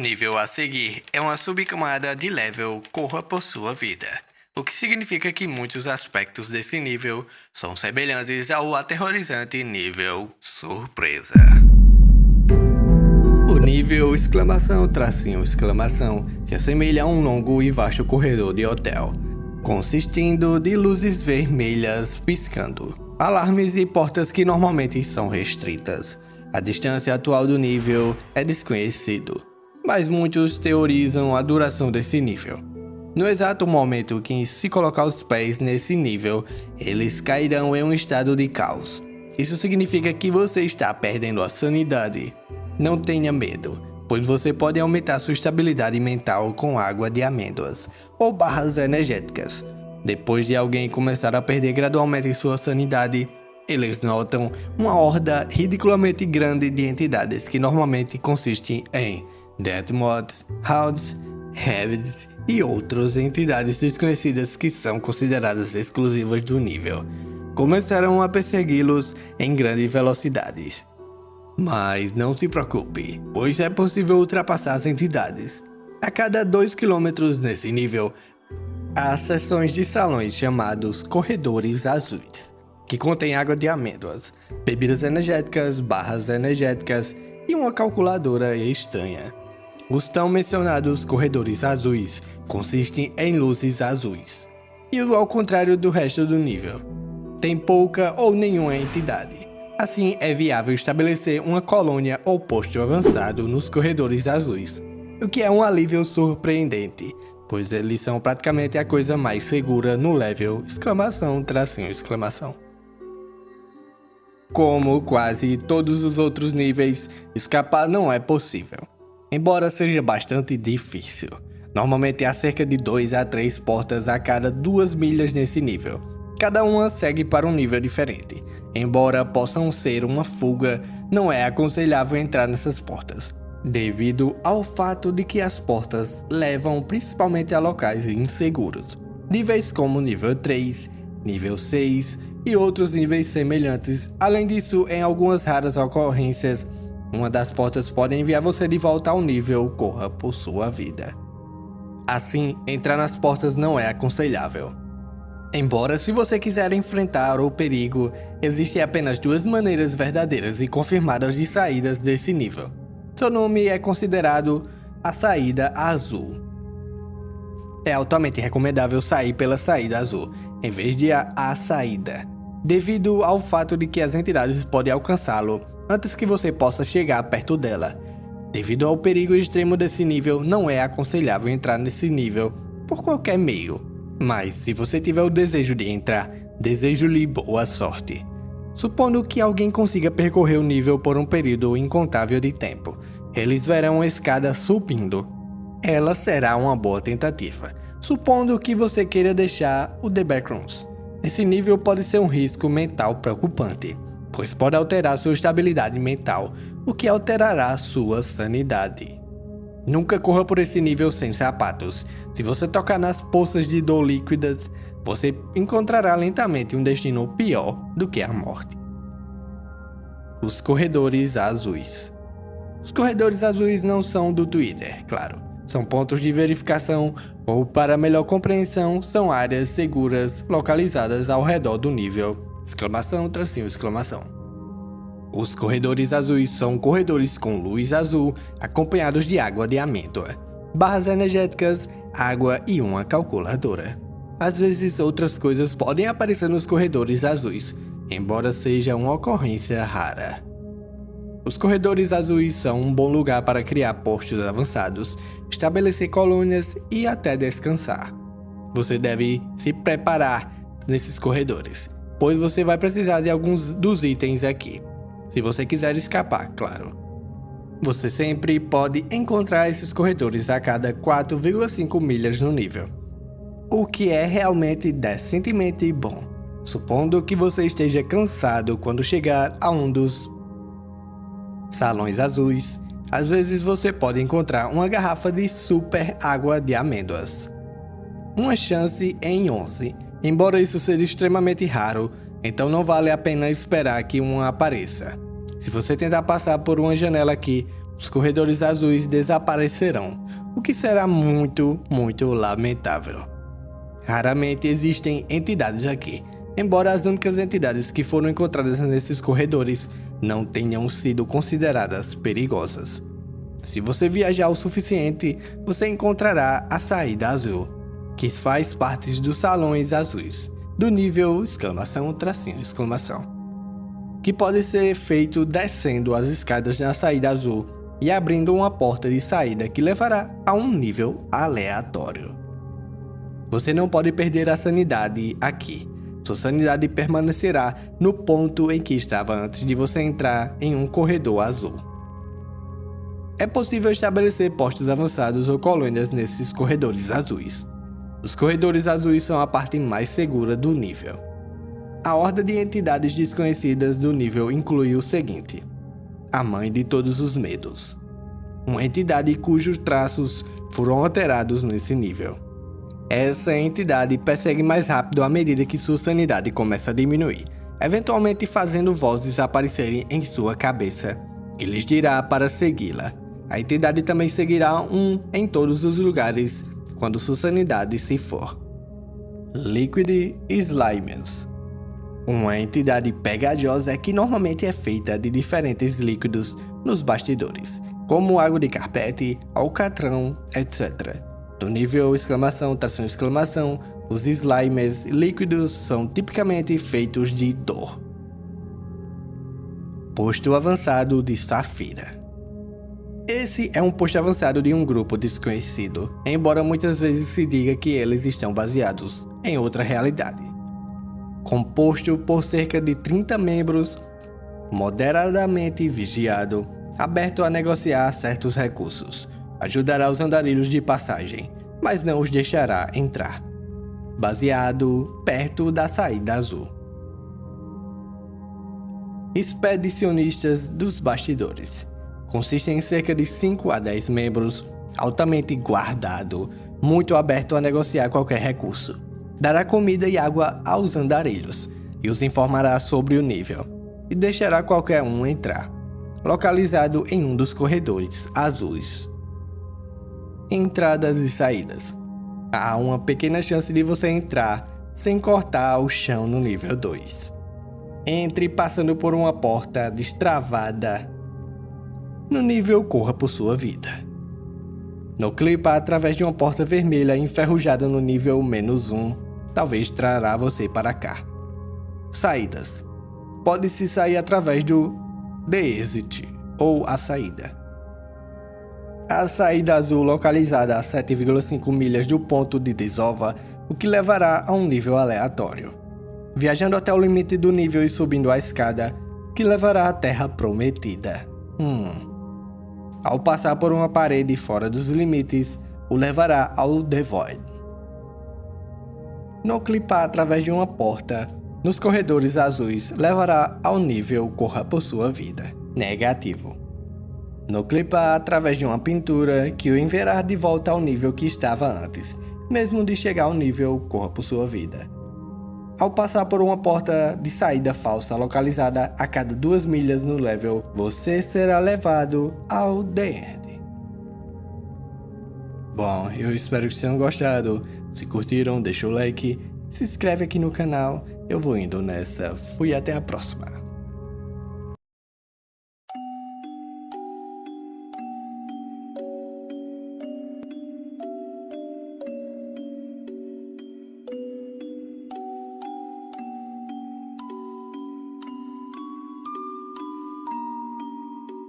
Nível a seguir é uma subcamada de level Corra por sua vida, o que significa que muitos aspectos desse nível são semelhantes ao aterrorizante nível Surpresa. O nível exclamação tracinho exclamação se assemelha a um longo e vasto corredor de hotel, consistindo de luzes vermelhas piscando, alarmes e portas que normalmente são restritas. A distância atual do nível é desconhecido, mas muitos teorizam a duração desse nível. No exato momento que se colocar os pés nesse nível, eles cairão em um estado de caos. Isso significa que você está perdendo a sanidade. Não tenha medo, pois você pode aumentar sua estabilidade mental com água de amêndoas ou barras energéticas. Depois de alguém começar a perder gradualmente sua sanidade, eles notam uma horda ridiculamente grande de entidades que normalmente consistem em Deathmods, Hounds, Habits e outras entidades desconhecidas que são consideradas exclusivas do nível. Começaram a persegui-los em grandes velocidades. Mas não se preocupe, pois é possível ultrapassar as entidades. A cada 2 km nesse nível, há seções de salões chamados Corredores Azuis, que contêm água de amêndoas, bebidas energéticas, barras energéticas e uma calculadora estranha. Os tão mencionados corredores azuis consistem em luzes azuis, e ao contrário do resto do nível, tem pouca ou nenhuma entidade. Assim, é viável estabelecer uma colônia ou posto avançado nos corredores azuis, o que é um alívio surpreendente, pois eles são praticamente a coisa mais segura no level exclamação tracinho exclamação. Como quase todos os outros níveis, escapar não é possível embora seja bastante difícil. Normalmente há cerca de 2 a 3 portas a cada 2 milhas nesse nível. Cada uma segue para um nível diferente. Embora possam ser uma fuga, não é aconselhável entrar nessas portas, devido ao fato de que as portas levam principalmente a locais inseguros. Níveis como nível 3, nível 6 e outros níveis semelhantes. Além disso, em algumas raras ocorrências, uma das portas pode enviar você de volta ao nível Corra por sua vida. Assim, entrar nas portas não é aconselhável. Embora se você quiser enfrentar o perigo, existem apenas duas maneiras verdadeiras e confirmadas de saídas desse nível. Seu nome é considerado a saída azul. É altamente recomendável sair pela saída azul, em vez de a, a saída, devido ao fato de que as entidades podem alcançá-lo antes que você possa chegar perto dela. Devido ao perigo extremo desse nível, não é aconselhável entrar nesse nível por qualquer meio. Mas se você tiver o desejo de entrar, desejo-lhe boa sorte. Supondo que alguém consiga percorrer o nível por um período incontável de tempo, eles verão a escada subindo. Ela será uma boa tentativa, supondo que você queira deixar o The Backrooms. Esse nível pode ser um risco mental preocupante pois pode alterar sua estabilidade mental, o que alterará sua sanidade. Nunca corra por esse nível sem sapatos. Se você tocar nas poças de dor líquidas, você encontrará lentamente um destino pior do que a morte. Os corredores azuis. Os corredores azuis não são do Twitter, claro. São pontos de verificação ou, para melhor compreensão, são áreas seguras localizadas ao redor do nível Exclamação, tracinho, exclamação. Os corredores azuis são corredores com luz azul, acompanhados de água de amêndoa, barras energéticas, água e uma calculadora. Às vezes outras coisas podem aparecer nos corredores azuis, embora seja uma ocorrência rara. Os corredores azuis são um bom lugar para criar postos avançados, estabelecer colônias e até descansar. Você deve se preparar nesses corredores, pois você vai precisar de alguns dos itens aqui. Se você quiser escapar, claro. Você sempre pode encontrar esses corredores a cada 4,5 milhas no nível. o que é realmente decentemente bom. Supondo que você esteja cansado quando chegar a um dos salões azuis, às vezes você pode encontrar uma garrafa de super água de amêndoas. Uma chance em 11, embora isso seja extremamente raro, então não vale a pena esperar que uma apareça. Se você tentar passar por uma janela aqui, os corredores azuis desaparecerão, o que será muito, muito lamentável. Raramente existem entidades aqui, embora as únicas entidades que foram encontradas nesses corredores não tenham sido consideradas perigosas. Se você viajar o suficiente, você encontrará a saída azul, que faz parte dos salões azuis, do nível exclamação tracinho exclamação, que pode ser feito descendo as escadas na saída azul e abrindo uma porta de saída que levará a um nível aleatório. Você não pode perder a sanidade aqui, sua sanidade permanecerá no ponto em que estava antes de você entrar em um corredor azul. É possível estabelecer postos avançados ou colônias nesses corredores azuis. Os corredores azuis são a parte mais segura do nível. A horda de entidades desconhecidas do nível inclui o seguinte: a mãe de todos os medos. Uma entidade cujos traços foram alterados nesse nível. Essa entidade persegue mais rápido à medida que sua sanidade começa a diminuir, eventualmente fazendo vozes aparecerem em sua cabeça, que lhes dirá para segui-la. A entidade também seguirá um em todos os lugares quando sua sanidade se for. Liquid Slimes Uma entidade pegajosa que normalmente é feita de diferentes líquidos nos bastidores, como água de carpete, alcatrão, etc. No nível exclamação, tração exclamação, os slimes líquidos são tipicamente feitos de dor. Posto avançado de Safira Esse é um posto avançado de um grupo desconhecido, embora muitas vezes se diga que eles estão baseados em outra realidade. Composto por cerca de 30 membros, moderadamente vigiado, aberto a negociar certos recursos, ajudará os andarilhos de passagem, mas não os deixará entrar. Baseado perto da saída azul. Expedicionistas dos bastidores. Consistem em cerca de 5 a 10 membros, altamente guardado, muito aberto a negociar qualquer recurso. Dará comida e água aos andarilhos e os informará sobre o nível, e deixará qualquer um entrar. Localizado em um dos corredores azuis entradas e saídas. Há uma pequena chance de você entrar sem cortar o chão no nível 2. Entre passando por uma porta destravada. No nível corra por sua vida. No clipa através de uma porta vermelha enferrujada no nível menos 1, talvez trará você para cá. Saídas. Pode-se sair através do The Exit ou a saída. A saída azul localizada a 7,5 milhas do ponto de desova, o que levará a um nível aleatório. Viajando até o limite do nível e subindo a escada, que levará à Terra Prometida. Hum. Ao passar por uma parede fora dos limites, o levará ao The Void. No clipar através de uma porta, nos corredores azuis, levará ao nível Corra por sua vida. Negativo no clipar através de uma pintura que o enviará de volta ao nível que estava antes, mesmo de chegar ao nível Corra por sua vida. Ao passar por uma porta de saída falsa localizada a cada duas milhas no level, você será levado ao The End. Bom, eu espero que tenham gostado. Se curtiram, deixa o like, se inscreve aqui no canal. Eu vou indo nessa. Fui até a próxima.